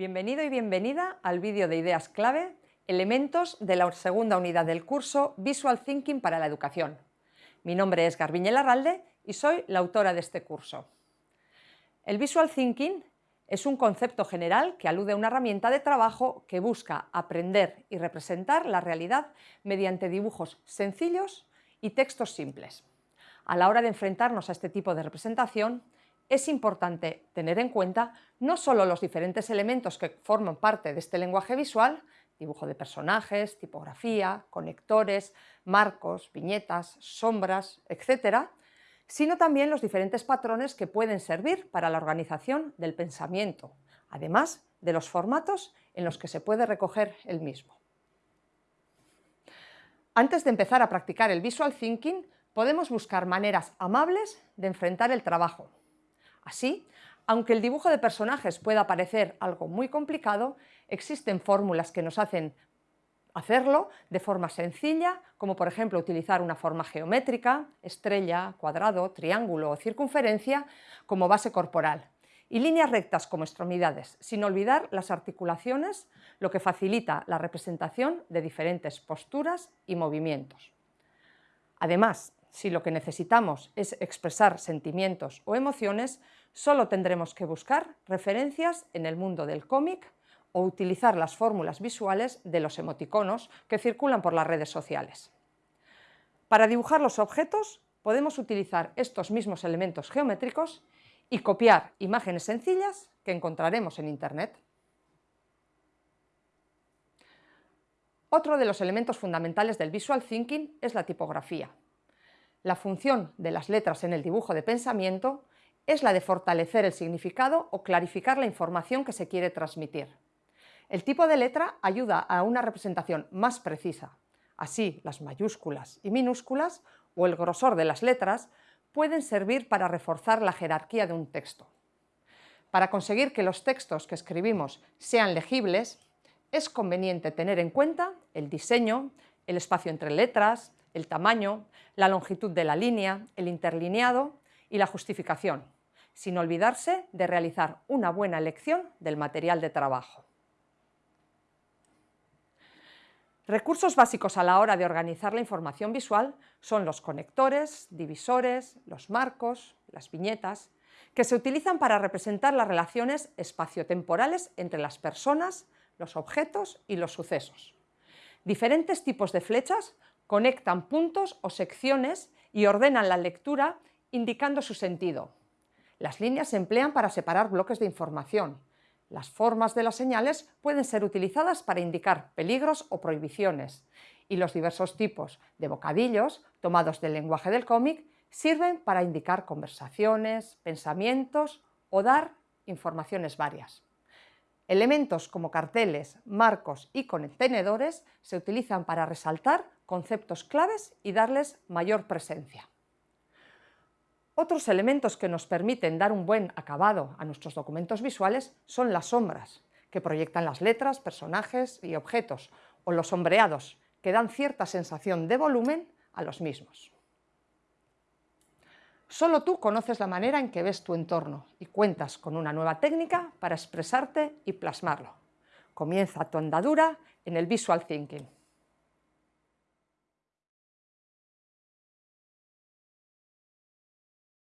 Bienvenido y bienvenida al vídeo de ideas clave, elementos de la segunda unidad del curso Visual Thinking para la Educación. Mi nombre es Garbiñe Larralde y soy la autora de este curso. El Visual Thinking es un concepto general que alude a una herramienta de trabajo que busca aprender y representar la realidad mediante dibujos sencillos y textos simples. A la hora de enfrentarnos a este tipo de representación, es importante tener en cuenta no solo los diferentes elementos que forman parte de este lenguaje visual, dibujo de personajes, tipografía, conectores, marcos, viñetas, sombras, etc., sino también los diferentes patrones que pueden servir para la organización del pensamiento, además de los formatos en los que se puede recoger el mismo. Antes de empezar a practicar el Visual Thinking, podemos buscar maneras amables de enfrentar el trabajo, Así, aunque el dibujo de personajes pueda parecer algo muy complicado, existen fórmulas que nos hacen hacerlo de forma sencilla, como por ejemplo utilizar una forma geométrica, estrella, cuadrado, triángulo o circunferencia como base corporal, y líneas rectas como extremidades, sin olvidar las articulaciones, lo que facilita la representación de diferentes posturas y movimientos. Además, si lo que necesitamos es expresar sentimientos o emociones, solo tendremos que buscar referencias en el mundo del cómic o utilizar las fórmulas visuales de los emoticonos que circulan por las redes sociales. Para dibujar los objetos podemos utilizar estos mismos elementos geométricos y copiar imágenes sencillas que encontraremos en Internet. Otro de los elementos fundamentales del Visual Thinking es la tipografía. La función de las letras en el dibujo de pensamiento es la de fortalecer el significado o clarificar la información que se quiere transmitir. El tipo de letra ayuda a una representación más precisa. Así, las mayúsculas y minúsculas o el grosor de las letras pueden servir para reforzar la jerarquía de un texto. Para conseguir que los textos que escribimos sean legibles, es conveniente tener en cuenta el diseño, el espacio entre letras, el tamaño, la longitud de la línea, el interlineado y la justificación, sin olvidarse de realizar una buena elección del material de trabajo. Recursos básicos a la hora de organizar la información visual son los conectores, divisores, los marcos, las viñetas, que se utilizan para representar las relaciones espaciotemporales entre las personas, los objetos y los sucesos. Diferentes tipos de flechas conectan puntos o secciones y ordenan la lectura indicando su sentido. Las líneas se emplean para separar bloques de información. Las formas de las señales pueden ser utilizadas para indicar peligros o prohibiciones, y los diversos tipos de bocadillos, tomados del lenguaje del cómic, sirven para indicar conversaciones, pensamientos o dar informaciones varias. Elementos como carteles, marcos y contenedores se utilizan para resaltar conceptos claves y darles mayor presencia. Otros elementos que nos permiten dar un buen acabado a nuestros documentos visuales son las sombras, que proyectan las letras, personajes y objetos, o los sombreados, que dan cierta sensación de volumen a los mismos. Solo tú conoces la manera en que ves tu entorno y cuentas con una nueva técnica para expresarte y plasmarlo. Comienza tu andadura en el Visual Thinking.